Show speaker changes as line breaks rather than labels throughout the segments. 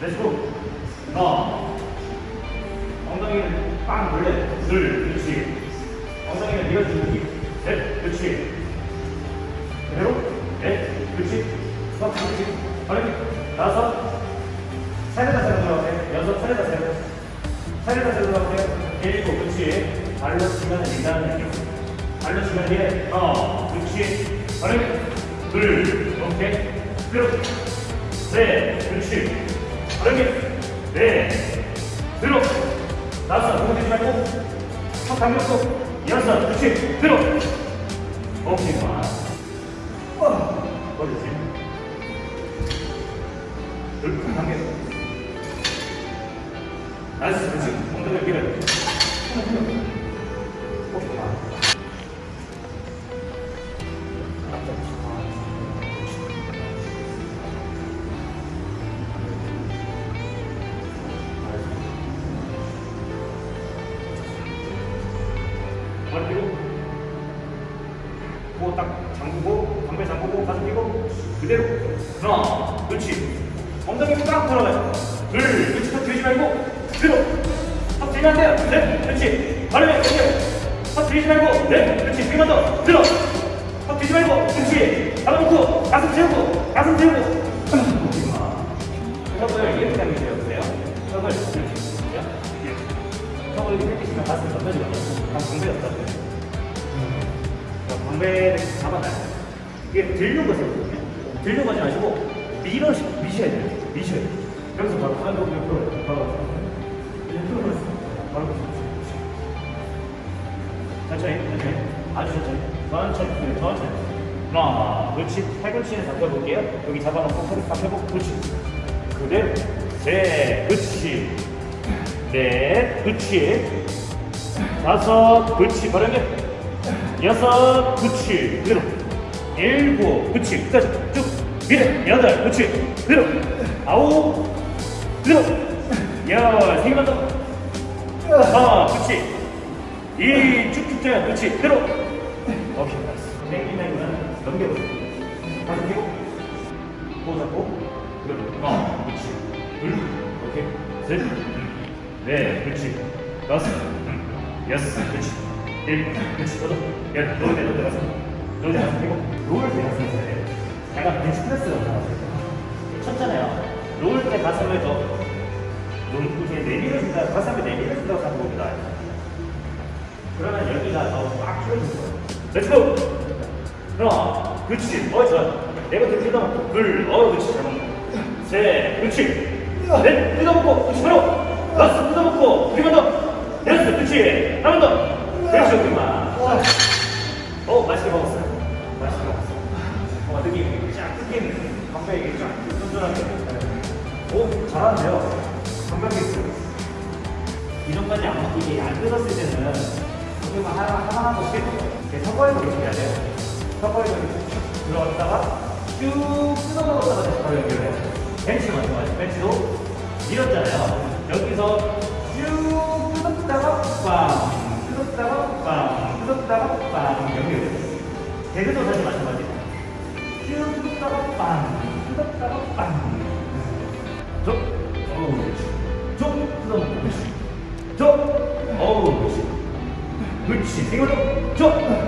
렛츠고 하나 엉덩이는 빵 돌려. 둘. 그렇지. 엉덩이는 밀어주기 셋 그렇지. 그대로. 넷. 그렇지. 섯. 그렇지. 어렵게 다섯. 세레다 세레다 들어가세요 여섯. 세레다 세레다 세레다 세레다 들어가세요 일곱. 그렇지. 발로 치면 일단은 느낌. 발로 치면 이게 하나 그렇지. 어렵게 둘. 오케이. 그대로. 셋. 그렇지 어렵게 넷 들어. 다섯 누구 되지 말고. 첫 당겼고 여섯 그렇지 들어. 오케이 버리고 코딱 잠그고 담배 잠그고 가슴 펴고 그대로. 하나 그렇지. 엉덩이 딱 들어가요 둘 그렇지. 턱 들이지 말고 들어 턱 들이면 안 돼요 넷 그렇지. 그렇지 턱 들이지 말고 넷 그렇지. 세번 더 들어. 턱 들이지 말고 그렇지. 잡아놓고 가슴 채우고 가슴 채우고. 턱을 이렇게 당기세요 턱을 이렇게 당기시면 가슴이 넘어지거든요 방배 없다고요 방배를 잡아놔요. 이게 들는 것이거든요. 들는 것이 아니고 밀어 미셔야 돼요. 미셔야 돼요. 여기서 바로 한동 옆으로 바로 옆으로 바로 천천히 천천히. 아주 천천히. 천천히 네, 천천히. 하나 그렇지 팔꿈치는 잡혀볼게요. 여기 잡아놓고 허리 잡혀보고 그렇지. 그대로. 셋 그렇지 넷 그렇지 다섯 그렇지 바르게 여섯 그렇지 그대로. 일곱 그렇지 끝까지 쭉. 밀어 여덟 그렇지 그대로. 아홉 그대로. 열 세 개만 더. 하나 그렇지 이 쭉쭉 쪄요. 그렇지 그대로. 오케이 nice 땡기면 넘겨보세요. 가슴 펴고 코 잡고? 그대로. 하나 그렇지 둘. 오케이. 셋 넷 그렇지. 다섯 여섯 그렇지. 일곱 그렇지. 여덟 열 너무 돼 너무 가서. 너무 돼 가서 피고 롤때 가슴을 써야 돼요 약간 벤치프레스가 나왔어요. 쳤잖아요. 롤 때 가슴을 더 롤, 이렇게 내밀어준다 가슴을 내밀어준다고 생각해봅니다. 그러면 여기가 더꽉 줄어들 거예요. let's go 하나 그렇지. 어 좋아. 내가 들다 놓고 둘 어 그렇지. 잘 먹네 셋 그렇지. 넷 뜯어먹고 그렇지. 바로 다섯 뜯어먹고 두개만 더 여섯 그렇지 한번 더 그렇지 그만. 어 맛있게 먹었어요. 맛있게 먹었어요. 어 느낌 쫙 뜯기는 감각이 쫙 쫀쫀하게. 오 잘하는데요? 감각이 있어요. 이전까지 안 먹고 이게 안 뜯었을 때는 이거 하나 하나 하나씩 턱걸이로 이렇게 해야 돼요. 턱걸이로 이렇게 쭉 들어갔다가 쭉 뜯어 먹었다가 다시 바로 연결해요. 벤치 마찬가지 벤치도 밀었잖아요 여기서 쭉 뜯었다가 빵 뜯었다가 빵 뜯었다가 빵 연결돼요 개그도 다시 마찬가지예요 쭉 뜯었다가 빵 뜯었다가 빵 쭉, 어우 쭉 그렇지 쭉, 어우 그렇지 이걸로 쭉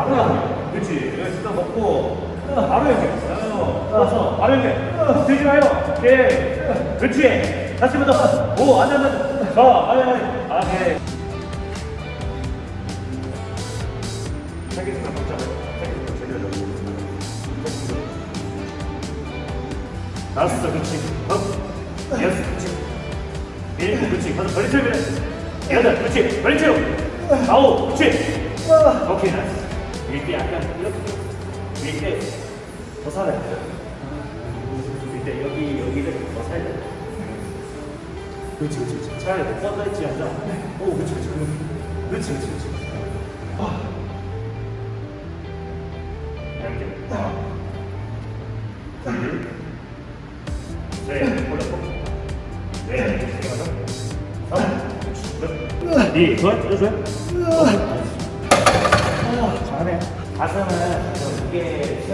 바로 야 그렇지. 여기 뜯어먹고. 바로 연결 떠서 바로 연결 턱 들지 마요. 오케이. 그렇지. 다시 한번 더오 앉아 앉아 자 아니 아니. 아 오케이 세개씩 먹자 다섯 그렇지. 어? 여섯 그렇지. 일곱 그렇지. 다섯 버리 채우면 여덟 그렇지. 버리 채우. 아홉 그렇지. 오케이 nice 이때 약간 이렇게 이때 더 살아야 돼요 이때 여기 여기를 더 살야 돼요 그렇지 그렇지 그렇지 차라리 더 뻗어있지 않자 오 그렇지 그렇지 그렇지 그렇지 그렇지 아 하나 둘 셋, 올렸고. 넷, 네, 삼, 넷, 이, 좋아요, 좋아요, 좋아 요. 잘하네. 가슴은 좀 무게 때.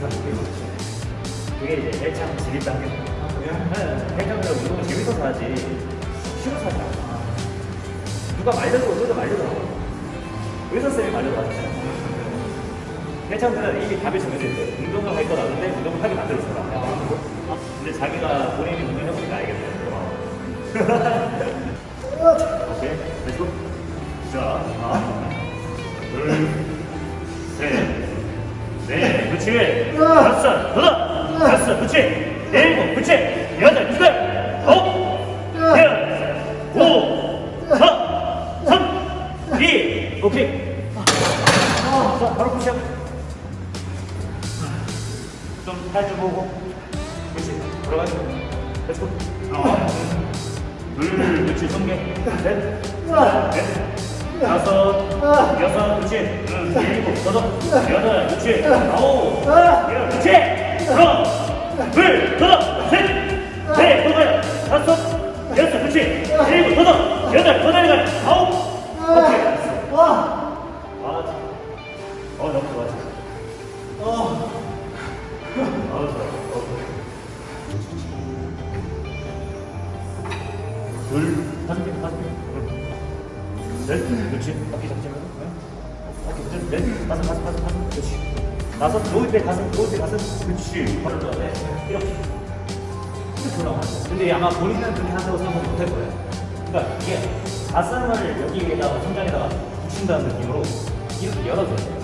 가슴 무게 좋지. 그게 이제 헬창 지릴 단계. 네, 헬창은 운동을 재밌어서 하지. 싫어서 하지 않아. 누가 말려도 의사 말려도 의사 쌤이 말려도 하잖아요. 헬창들은 이미 답이 정해져 있어요. 운동을 할 건 아는데 운동을 하게 만들었어. 근데 자기가 본인이 운동을 해보니까 알겠어요. 오케이, let's go. 자, 하나, 둘, 셋, 넷, 그렇지. 다섯, 여섯, 다섯, 그렇지. 일곱, 그렇지. 여덟, 여덟, 아홉, 열, 오, 사, 삼, 이, 오케이. 자, 바로 푸시업. 좀 살좀 보고. 그렇지. 들어가죠. Let's go. 하나, 둘, 그렇지. 손개. 셋, 넷, 다섯, 여섯, 그렇지. 응, 일곱, 여덟, 여덟, 그렇지. 아홉, 열, 그렇지. 하나, 둘, 여섯, 셋, 넷, 여덟, 다섯, 여섯, 그렇지. 일곱, 여덟, 여덟, 여덟, 아홉. 오케이. 잡지 말고. 응. 바퀴 잡지 넷, 다섯, 다섯, 다섯, 다섯. 그렇지. 다섯, 놓을 때 가슴, 놓을 때 가슴. 그렇지. 바로 돼. 이렇게. 이렇게 올라가. 근데 아마 본인은 그렇게 한다고 생각 못할 거예요. 그러니까 이게 가슴을 여기에다가 천장에다가 붙인다는 느낌으로 이렇게 열어줘야 돼요.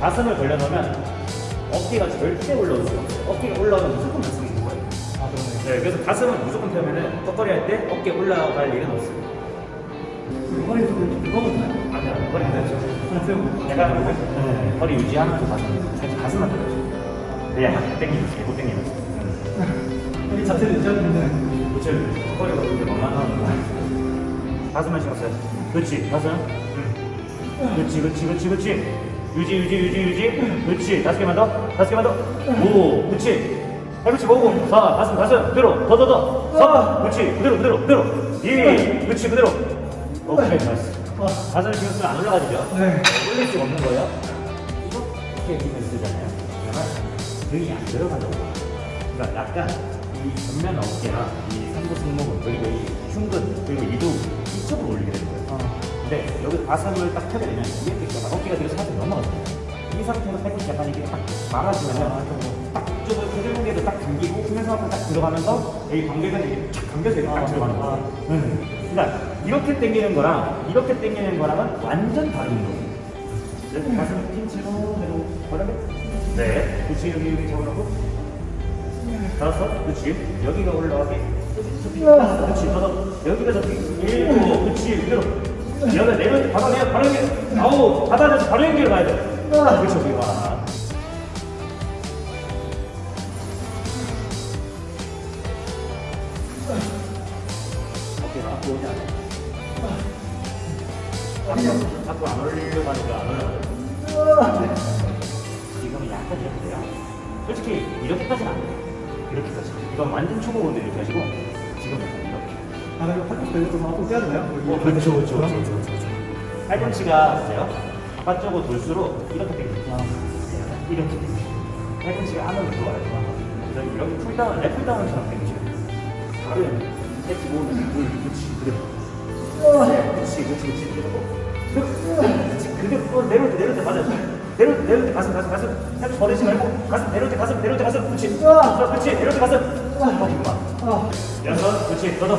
가슴을 벌려놓으면 어깨가 절대 올라올 수가 없어요. 어깨가 올라오면 무조건 가슴이 있는 거예요.
아 그러네.
네, 그래서 가슴은 무조건 펴면은 턱걸이 할 때 어깨 올라갈 일은 없어요.
허리 좀 긁어보나요?
아니야, 허리. 약간 네, 허리 유지하면서 가슴, 살짝 가슴만 들어줘. 그냥 막 땡기면, 못 땡기면.
허리 자체를 유지하는데.
그치, 턱걸이가 그렇게 만만하는 거 가슴만 신경 써요. 그렇지, 가슴. 응. 그렇지, 그렇지, 그렇지, 그렇지. 유지, 유지, 유지, 유지. 그렇지, 다섯 개만 더, 다섯 개만 더. 오, 그렇지. 팔꿈치 모으고, 사, 가슴, 가슴, 그대로, 더, 더, 더. 사, 그렇지, 그대로, 그대로, 그대로. 이, 그렇지, 그대로. 오케이. 가슴 신경 쓰면 안 올라가지죠?
네.
올릴 수가 없는 거예요. 이렇게 힘을 쓰잖아요. 그러면 등이 안 들어간다고. 그러니까 약간 이 전면 어깨랑 이 상부 승모근 그리고 이 흉근 그리고 이도 이쪽으로 올리게 되는 거예요.
어.
근데 여기 가슴을 딱 펴게 되면 이렇게 있다가 어깨가 뒤로 살짝 넘어가잖아요. 이 상태에서 팔꿈치 약간 이게 딱 말아주면 딱 이쪽을 그대공개도 딱 당기고 후면서만큼 딱 들어가면서 여기 관계가 이렇게 쫙 당겨서 이렇게 딱
아,
들어가는
아.
거예요. 응. 그러니까 이렇게 당기는 거랑 이렇게 당기는 거랑은 완전 다른 거예요. 이렇게 가슴 핀 채로 내로 바르게 네. 그렇지 여기 여기 잡아놓고? 다섯 그렇지 여기가 올라가게 그렇지 다섯 여기가 잡기. 일곱 그렇지 그대로. 여덟 내려 바로 내려 바로 연결 아홉 받아내서 바로 연결 가야 돼. 그렇죠 여기 와. 앞으로 오지 않아 앞으 로 앞으로 안 올리려고 하니까 안 올라가요 지금은 약간 이렇게 돼요. 솔직히 이렇게까지는 안 돼요. 이렇게까지. 이건 완전 초보분들 이렇게 하시고 지금은 약간 이렇게.
아 이거 팔꿈치 돌려서 앞으로 떼야 되나요?
어, 그렇죠, 그렇죠, 그렇죠, 그렇죠. 팔꿈치가 있어요. 바깥쪽으로 돌수록 이렇게 당겨요.
아.
이렇게 당겨요. 팔꿈치가 안으로 들어와요. 그래서 이렇게 pull down, lat pull down처럼 당기셔야 돼요. 바로 연결. 세치 모으면 물, 그렇지, 그대로. 그렇지, 그렇지. 그렇지, 맞아. 내려올 때, 내려올 때 가슴, 가슴, 가슴. 살짝 버리지 말고 가슴, 내려올 때 가슴, 내려올 때 가슴. 그렇지. 자, 그렇지, 내려올 때 가슴. 어, 이거만.
아.
여섯, 그렇지, 더더,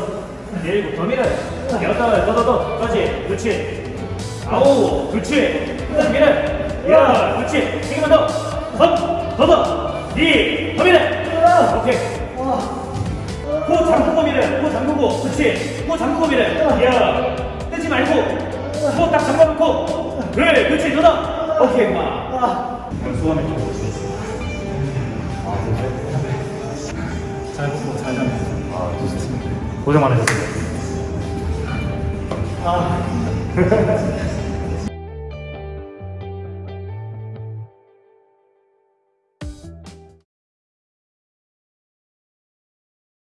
일곱, 더 밀어. 여덟, 더더, 더, 그렇지, 그렇지. 아홉, 그렇지. 더 밀어. 열, 그렇지. 세 개만 더. 삼, 더더, 이, 더 밀어. 오케이. 코 잠그고 밀어. 코 잠그고, 그렇지. 코 잠그고 밀어. 야, 떼지 말고. 코딱 잠가놓고. 그래, 그렇지, 더더. 오케이, 마. 그럼 소원을 좀. 아, 그래?
잘 먹고 잘 자면.
아, 좋습니다. 고생 많으셨습니다.
아.